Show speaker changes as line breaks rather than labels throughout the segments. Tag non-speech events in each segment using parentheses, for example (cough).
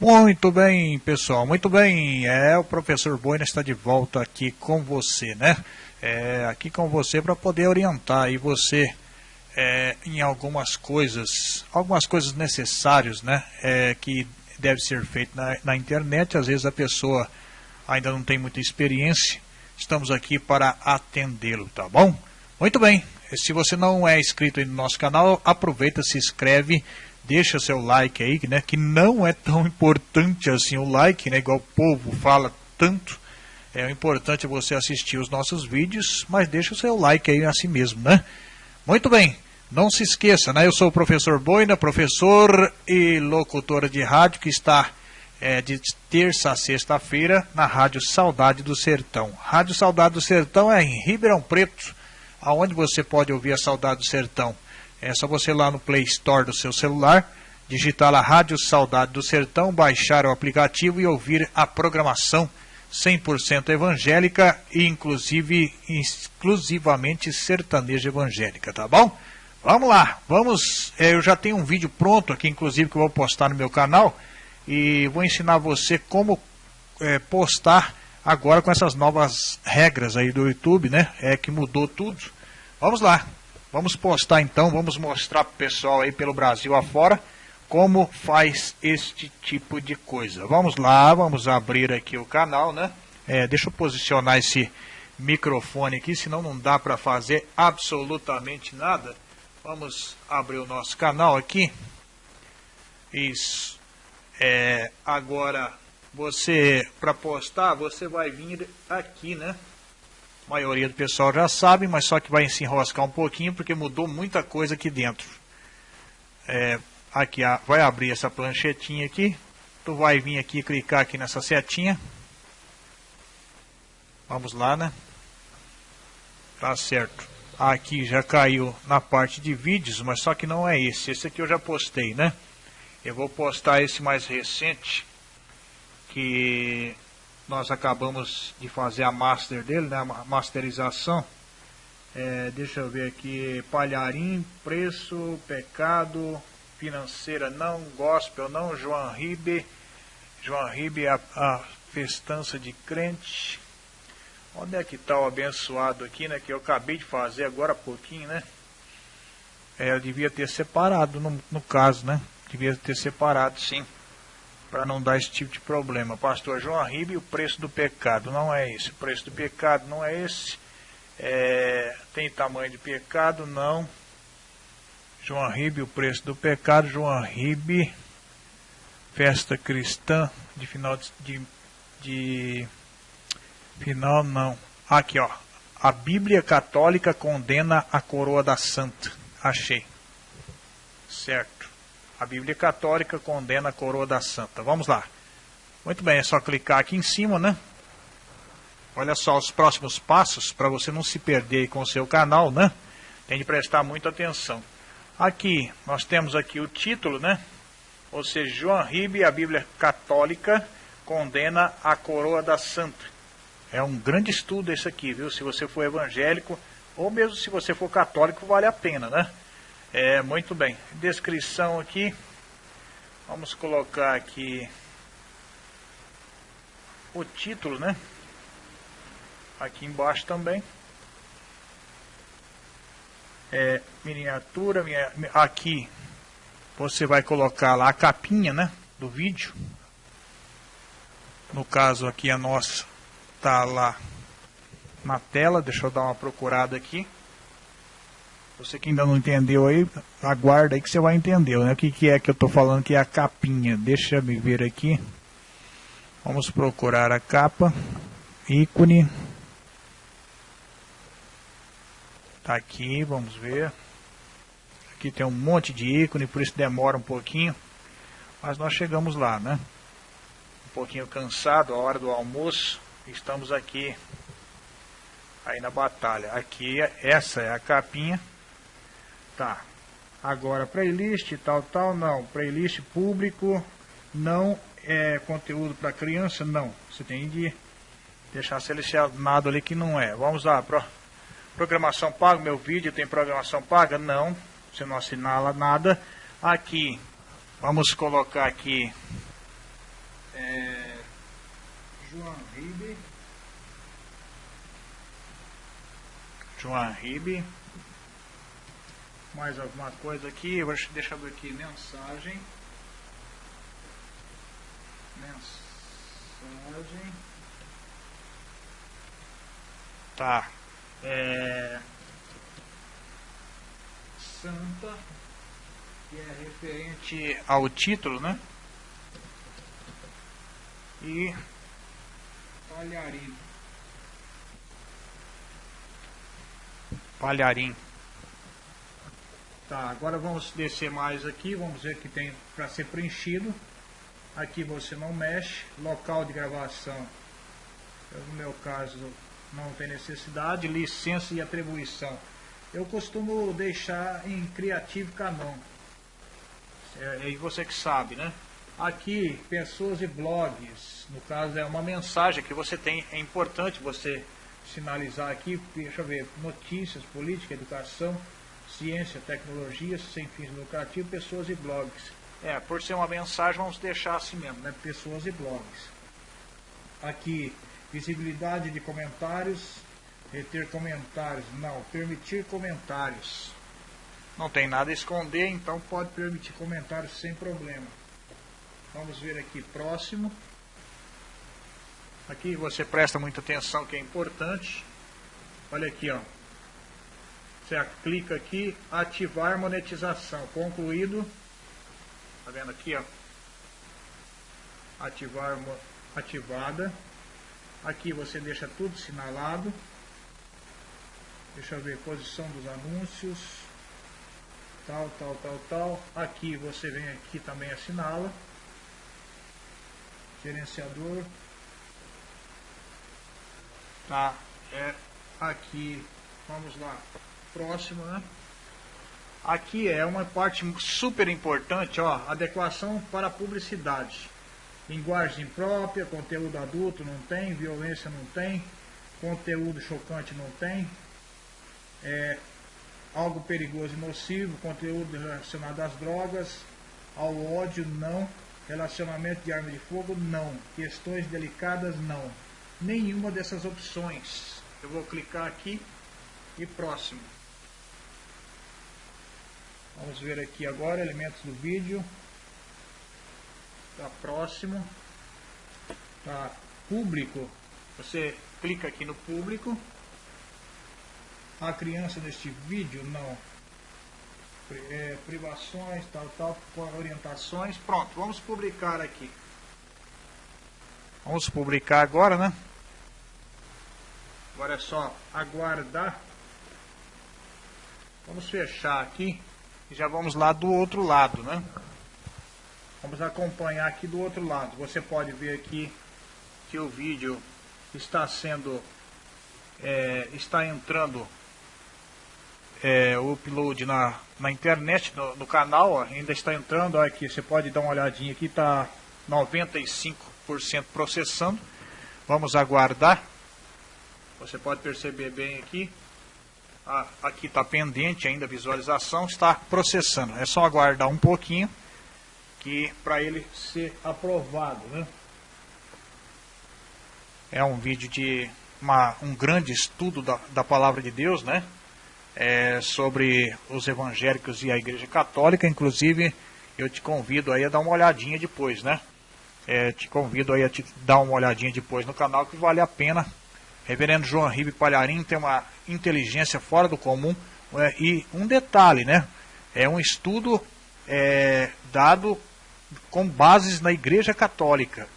Muito bem, pessoal, muito bem. É, o professor Boina está de volta aqui com você, né? É, aqui com você para poder orientar aí você é, em algumas coisas, algumas coisas necessárias, né? É, que deve ser feito na, na internet. Às vezes a pessoa ainda não tem muita experiência. Estamos aqui para atendê-lo, tá bom? Muito bem. Se você não é inscrito no nosso canal, aproveita, se inscreve deixa seu like aí, né? Que não é tão importante assim o like, né? Igual o povo fala tanto. É o importante é você assistir os nossos vídeos, mas deixa o seu like aí assim mesmo, né? Muito bem. Não se esqueça, né? Eu sou o professor Boina, professor e locutor de rádio que está é, de terça a sexta-feira na Rádio Saudade do Sertão. Rádio Saudade do Sertão é em Ribeirão Preto, aonde você pode ouvir a Saudade do Sertão é só você ir lá no Play Store do seu celular, digitar a Rádio Saudade do Sertão, baixar o aplicativo e ouvir a programação 100% evangélica e inclusive exclusivamente sertaneja evangélica, tá bom? Vamos lá, vamos, é, eu já tenho um vídeo pronto aqui, inclusive, que eu vou postar no meu canal e vou ensinar você como é, postar agora com essas novas regras aí do YouTube, né? É que mudou tudo. Vamos lá. Vamos postar então, vamos mostrar para o pessoal aí pelo Brasil afora como faz este tipo de coisa. Vamos lá, vamos abrir aqui o canal, né? É, deixa eu posicionar esse microfone aqui, senão não dá para fazer absolutamente nada. Vamos abrir o nosso canal aqui. Isso. É, agora, você, para postar, você vai vir aqui, né? A maioria do pessoal já sabe, mas só que vai se enroscar um pouquinho porque mudou muita coisa aqui dentro. É, aqui vai abrir essa planchetinha aqui. Tu vai vir aqui clicar aqui nessa setinha. Vamos lá, né? Tá certo. Aqui já caiu na parte de vídeos, mas só que não é esse. Esse aqui eu já postei, né? Eu vou postar esse mais recente, que nós acabamos de fazer a master dele, né, a masterização. É, deixa eu ver aqui, Palharim, Preço, Pecado, Financeira não, Gospel não, João Ribe, João Ribe, a, a festança de crente. Onde é que está o abençoado aqui, né, que eu acabei de fazer agora há pouquinho, né? É, eu devia ter separado no, no caso, né? Devia ter separado, sim para não dar esse tipo de problema. Pastor João Arribe, o preço do pecado não é esse. O preço do pecado não é esse. É, tem tamanho de pecado? Não. João Arribe, o preço do pecado. João Arribe, festa cristã de final de, de, de final não. Aqui ó, a Bíblia Católica condena a coroa da Santa. Achei. Certo. A Bíblia Católica condena a coroa da santa. Vamos lá. Muito bem, é só clicar aqui em cima, né? Olha só os próximos passos para você não se perder com o seu canal, né? Tem de prestar muita atenção. Aqui, nós temos aqui o título, né? Ou seja, João Ribe, a Bíblia Católica condena a coroa da santa. É um grande estudo esse aqui, viu? Se você for evangélico, ou mesmo se você for católico, vale a pena, né? É, muito bem. Descrição aqui. Vamos colocar aqui o título, né? Aqui embaixo também. É, miniatura, minha, aqui você vai colocar lá a capinha, né, do vídeo. No caso aqui a nossa tá lá na tela, deixa eu dar uma procurada aqui. Você que ainda não entendeu aí, aguarda aí que você vai entender, né? O que, que é que eu estou falando que é a capinha. Deixa eu ver aqui. Vamos procurar a capa. Ícone. Tá aqui, vamos ver. Aqui tem um monte de ícone, por isso demora um pouquinho. Mas nós chegamos lá, né? Um pouquinho cansado, a hora do almoço. Estamos aqui aí na batalha. Aqui, essa é a capinha. Tá. Agora, playlist, tal, tal, não. Playlist público, não é conteúdo para criança, não. Você tem de deixar selecionado ali que não é. Vamos lá, pro, programação paga, meu vídeo tem programação paga? Não, você não assinala nada. Aqui, vamos colocar aqui É, João Ribe. João Ribe. Mais alguma coisa aqui? Deixa eu ver aqui. Mensagem. Mensagem. Tá. É. Santa. Que é referente ao título, né? E. Palharim. Palharim. Tá, agora vamos descer mais aqui, vamos ver que tem para ser preenchido. Aqui você não mexe, local de gravação, no meu caso não tem necessidade, licença e atribuição. Eu costumo deixar em Creative Canon. É, é você que sabe, né? Aqui, pessoas e blogs, no caso é uma mensagem que você tem, é importante você sinalizar aqui, deixa eu ver, notícias, política, educação, ciência, tecnologia, sem fins lucrativos, pessoas e blogs. É, por ser uma mensagem, vamos deixar assim mesmo, né? Pessoas e blogs. Aqui, visibilidade de comentários, reter comentários, não, permitir comentários. Não tem nada a esconder, então pode permitir comentários sem problema. Vamos ver aqui próximo. Aqui você presta muita atenção que é importante. Olha aqui, ó. Você clica aqui, ativar monetização. Concluído. Tá vendo aqui, ó? Ativar ativada. Aqui você deixa tudo sinalado. Deixa eu ver posição dos anúncios. Tal, tal, tal, tal. Aqui você vem aqui também assinala. Gerenciador. Tá, é aqui. Vamos lá próximo, né? Aqui é uma parte super importante, ó, adequação para publicidade. Linguagem própria, conteúdo adulto não tem, violência não tem, conteúdo chocante não tem, é, algo perigoso e nocivo, conteúdo relacionado às drogas, ao ódio não, relacionamento de arma de fogo não, questões delicadas não. Nenhuma dessas opções. Eu vou clicar aqui e próximo. Vamos ver aqui agora elementos do vídeo. Tá próximo. Tá público. Você clica aqui no público. A criança neste vídeo não. É, privações, tal, tal, orientações. Pronto, vamos publicar aqui. Vamos publicar agora, né? Agora é só aguardar. Vamos fechar aqui. E já vamos lá do outro lado, né? Vamos acompanhar aqui do outro lado. Você pode ver aqui que o vídeo está sendo, é, está entrando é, o upload na, na internet, no, no canal, ó, ainda está entrando, olha aqui, você pode dar uma olhadinha aqui, está 95% processando. Vamos aguardar. Você pode perceber bem aqui aqui está pendente ainda a visualização, está processando. É só aguardar um pouquinho que para ele ser aprovado. Né? É um vídeo de uma, um grande estudo da, da palavra de Deus, né? É, sobre os evangélicos e a igreja católica, inclusive eu te convido aí a dar uma olhadinha depois, né? É, te convido aí a te dar uma olhadinha depois no canal que vale a pena Reverendo João Ribe Palharim tem uma inteligência fora do comum. É, e um detalhe, né? É um estudo é, dado com bases na Igreja Católica.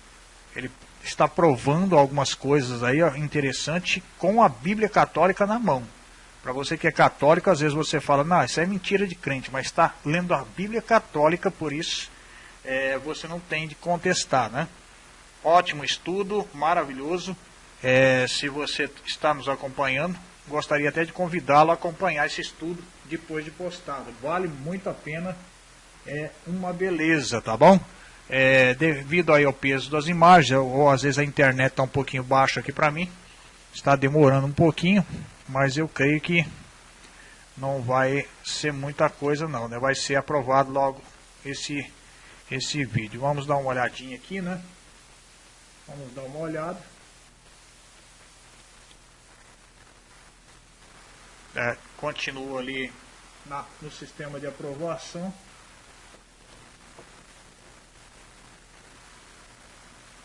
Ele está provando algumas coisas aí interessantes com a Bíblia Católica na mão. Para você que é católico, às vezes você fala, não, isso é mentira de crente, mas está lendo a Bíblia Católica, por isso é, você não tem de contestar, né? Ótimo estudo, maravilhoso. É, se você está nos acompanhando, gostaria até de convidá-lo a acompanhar esse estudo depois de postado. Vale muito a pena, é uma beleza, tá bom? É, devido aí ao peso das imagens, ou às vezes a internet está um pouquinho baixa aqui para mim, está demorando um pouquinho, mas eu creio que não vai ser muita coisa não, né? Vai ser aprovado logo esse esse vídeo. Vamos dar uma olhadinha aqui, né? Vamos dar uma olhada. É, continua ali na, no sistema de aprovação.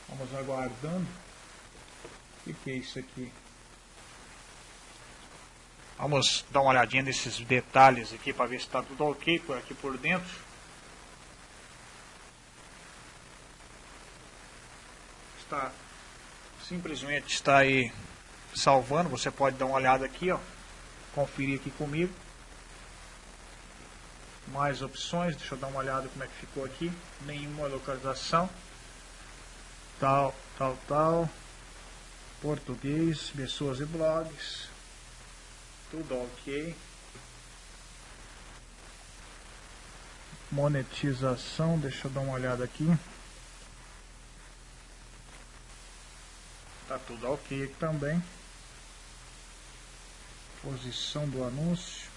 Vamos aguardando. O que, é isso aqui? Vamos dar uma olhadinha nesses detalhes aqui para ver se está tudo ok por aqui por dentro. Está simplesmente está aí salvando. Você pode dar uma olhada aqui, ó. Conferir aqui comigo. Mais opções. Deixa eu dar uma olhada como é que ficou aqui. Nenhuma localização. Tal, tal, tal. Português, pessoas e blogs tudo ok. Monetização, deixa eu dar uma olhada aqui. Tá tudo ok também. Posição do anúncio.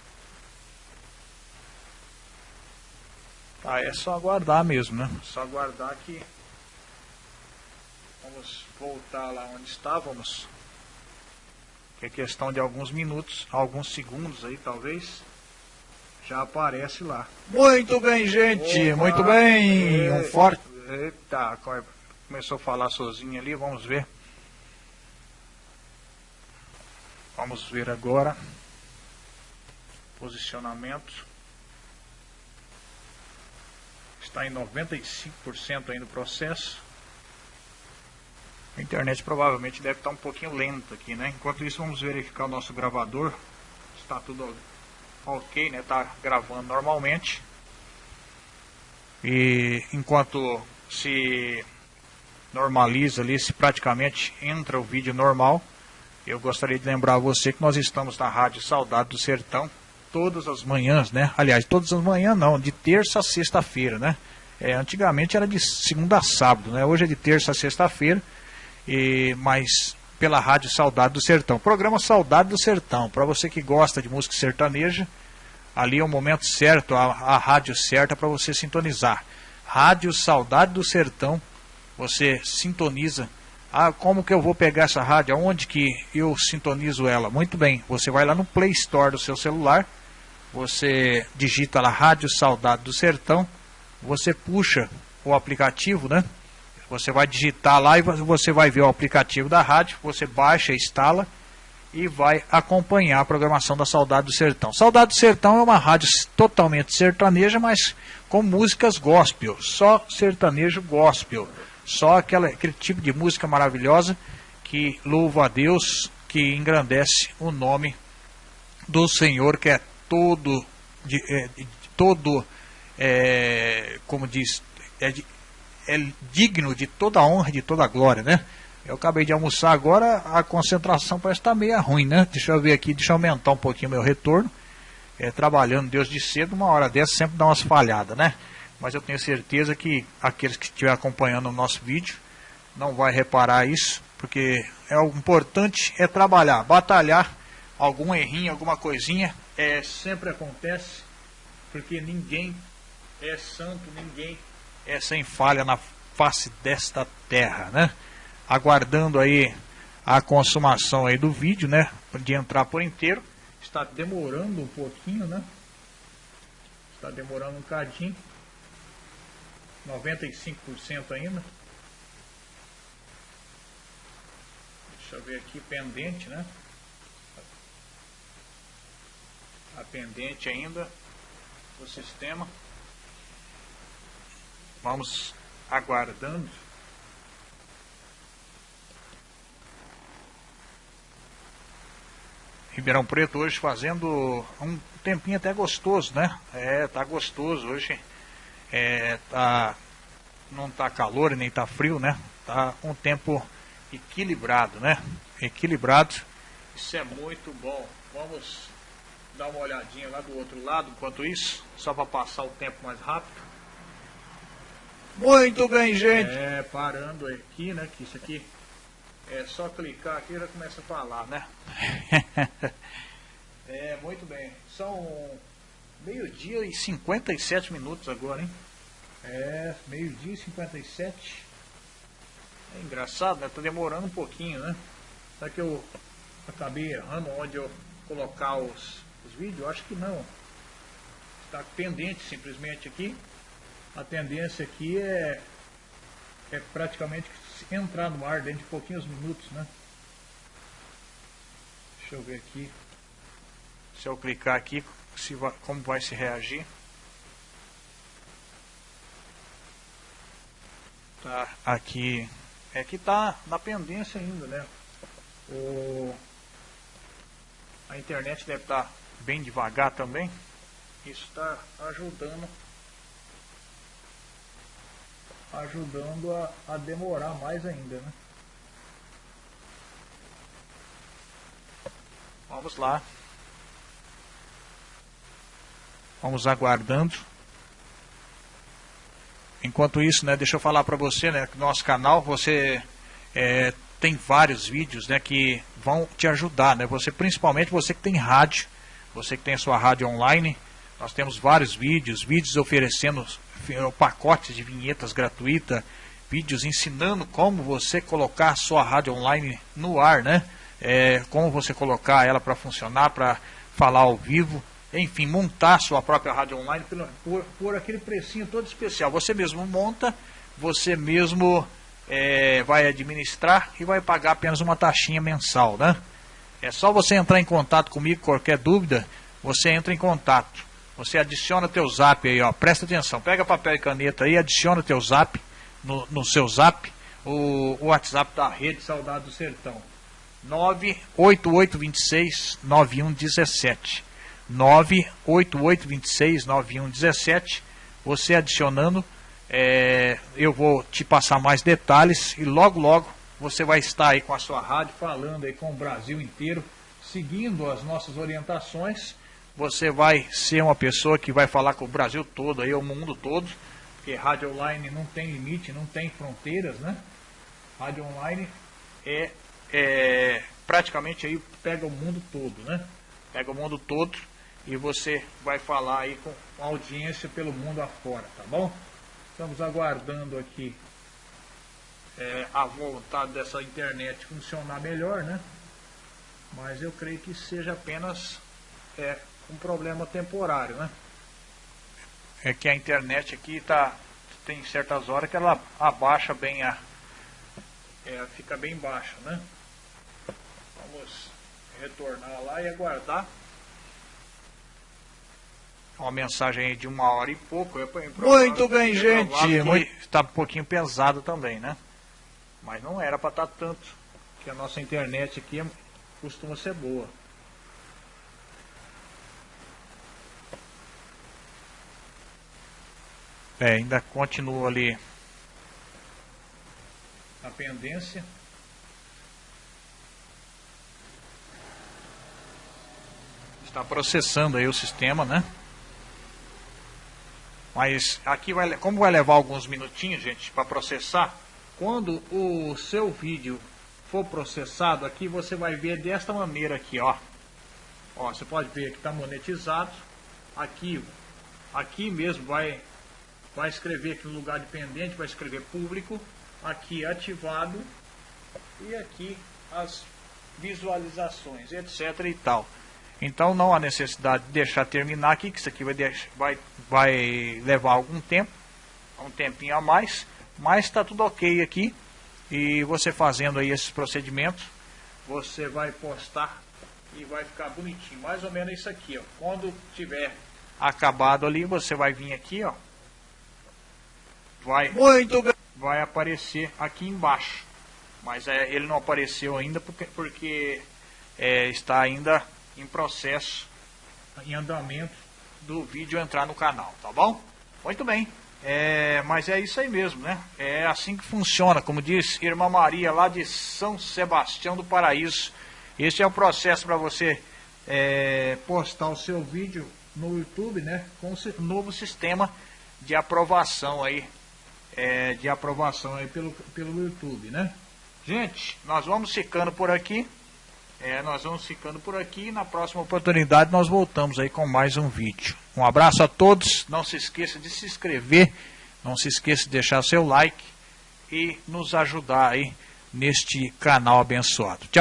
Tá, é só aguardar mesmo, né? Só aguardar que vamos voltar lá onde estávamos que é questão de alguns minutos, alguns segundos aí talvez, já aparece lá. Muito bem, gente, Opa, muito bem, um forte... Eita, começou a falar sozinho ali, vamos ver. Vamos ver agora. Posicionamento. Está em 95% aí no processo. A internet provavelmente deve estar um pouquinho lenta aqui, né? Enquanto isso, vamos verificar o nosso gravador. Está tudo ok, né? Está gravando normalmente. E enquanto se normaliza ali, se praticamente entra o vídeo normal, eu gostaria de lembrar você que nós estamos na Rádio Saudade do Sertão todas as manhãs, né? Aliás, todas as manhãs não, de terça a sexta-feira, né? É, antigamente era de segunda a sábado, né? Hoje é de terça a sexta-feira e, mas pela Rádio Saudade do Sertão. Programa Saudade do Sertão, para você que gosta de música sertaneja, ali é o momento certo, a, a rádio certa para você sintonizar. Rádio Saudade do Sertão, você sintoniza. Ah, como que eu vou pegar essa rádio? Aonde que eu sintonizo ela? Muito bem, você vai lá no Play Store do seu celular, você digita lá Rádio Saudade do Sertão, você puxa o aplicativo, né? Você vai digitar lá e você vai ver o aplicativo da rádio, você baixa, instala e vai acompanhar a programação da Saudade do Sertão. Saudade do Sertão é uma rádio totalmente sertaneja, mas com músicas gospel, só sertanejo gospel, só aquela, aquele tipo de música maravilhosa que louva a Deus, que engrandece o nome do Senhor, que é todo, de, é, todo, é, como diz, é é digno de toda a honra, de toda a glória, né? Eu acabei de almoçar agora, a concentração parece estar tá meio ruim, né? Deixa eu ver aqui, deixa eu aumentar um pouquinho meu retorno. É, trabalhando Deus de cedo, uma hora dessa sempre dá umas falhadas, né? Mas eu tenho certeza que aqueles que estiverem acompanhando o nosso vídeo não vai reparar isso, porque é o importante é trabalhar, batalhar, algum errinho, alguma coisinha, é, sempre acontece, porque ninguém é santo, ninguém é sem falha na face desta terra, né? Aguardando aí a consumação aí do vídeo, né? De entrar por inteiro. Está demorando um pouquinho, né? Está demorando um cadinho. 95% ainda. Deixa eu ver aqui, pendente, né? A pendente ainda do sistema. Vamos aguardando. Ribeirão Preto hoje fazendo um tempinho até gostoso, né? É, tá gostoso hoje. É, tá, não tá calor nem tá frio, né? Tá um tempo equilibrado, né? Equilibrado. Isso é muito bom. Vamos dar uma olhadinha lá do outro lado enquanto isso, só para passar o tempo mais rápido. Muito bem, gente. É, parando aqui, né? Que isso aqui é só clicar aqui e já começa a falar, né? (laughs) é, muito bem. São meio-dia e 57 minutos agora, hein? É, meio-dia e 57. É engraçado, né? Tá demorando um pouquinho, né? Será que eu acabei errando onde eu colocar os, os vídeos? Acho que não. Está pendente simplesmente aqui. A tendência aqui é, é praticamente entrar no ar dentro de pouquinhos minutos, né? Deixa eu ver aqui. Se eu clicar aqui, se vai, como vai se reagir. Tá aqui. É que tá na pendência ainda, né? O, a internet deve estar tá bem devagar também. Isso está ajudando ajudando a, a demorar mais ainda, né? Vamos lá. Vamos aguardando. Enquanto isso, né, deixa eu falar para você, né, nosso canal, você é, tem vários vídeos, né, que vão te ajudar, né, você, principalmente você que tem rádio, você que tem a sua rádio online, nós temos vários vídeos, vídeos oferecendo pacotes de vinhetas gratuita, vídeos ensinando como você colocar a sua rádio online no ar, né, é, como você colocar ela para funcionar, para falar ao vivo, enfim, montar sua própria rádio online por, por, por, aquele precinho todo especial. Você mesmo monta, você mesmo é, vai administrar e vai pagar apenas uma taxinha mensal, né? É só você entrar em contato comigo, qualquer dúvida, você entra em contato. Você adiciona teu zap aí, ó, presta atenção, pega papel e caneta aí, adiciona teu zap no, no seu zap, o, o WhatsApp da Rede Saudade do Sertão. 98826 9117. 988269117. Você adicionando, é, eu vou te passar mais detalhes e logo logo você vai estar aí com a sua rádio falando aí com o Brasil inteiro, seguindo as nossas orientações. Você vai ser uma pessoa que vai falar com o Brasil todo, aí o mundo todo, porque rádio online não tem limite, não tem fronteiras, né? Rádio online é, é praticamente aí pega o mundo todo, né? Pega o mundo todo e você vai falar aí com audiência pelo mundo afora, tá bom? Estamos aguardando aqui é, a vontade dessa internet funcionar melhor, né? Mas eu creio que seja apenas é, um problema temporário, né? É que a internet aqui tá tem certas horas que ela abaixa bem a é, fica bem baixa, né? Vamos retornar lá e aguardar uma mensagem de uma hora e pouco. Muito bem, gente. Está um pouquinho pesado também, né? Mas não era para estar tá tanto. Que a nossa internet aqui é, costuma ser boa. É, ainda continua ali a pendência. Está processando aí o sistema, né? Mas aqui vai, como vai levar alguns minutinhos, gente, para processar, quando o seu vídeo for processado aqui, você vai ver desta maneira aqui, ó. Ó, você pode ver que está monetizado. Aqui, aqui mesmo vai, vai escrever aqui no lugar de pendente, vai escrever público. Aqui ativado e aqui as visualizações, etc e tal. Então não há necessidade de deixar terminar aqui, que isso aqui vai, deixar, vai, vai levar algum tempo, um tempinho a mais, mas está tudo ok aqui. E você fazendo aí esses procedimentos, você vai postar e vai ficar bonitinho. Mais ou menos isso aqui, ó. Quando tiver acabado ali, você vai vir aqui, ó. Vai, Muito vai aparecer aqui embaixo. Mas é, ele não apareceu ainda porque, porque é, está ainda em processo, em andamento do vídeo entrar no canal, tá bom? Muito bem. É, mas é isso aí mesmo, né? É assim que funciona, como diz Irmã Maria lá de São Sebastião do Paraíso. Esse é o processo para você é, postar o seu vídeo no YouTube, né? Com o novo sistema de aprovação aí, é, de aprovação aí pelo, pelo YouTube, né? Gente, nós vamos ficando por aqui. É, nós vamos ficando por aqui e na próxima oportunidade nós voltamos aí com mais um vídeo. Um abraço a todos, não se esqueça de se inscrever, não se esqueça de deixar seu like e nos ajudar aí neste canal abençoado. Tchau.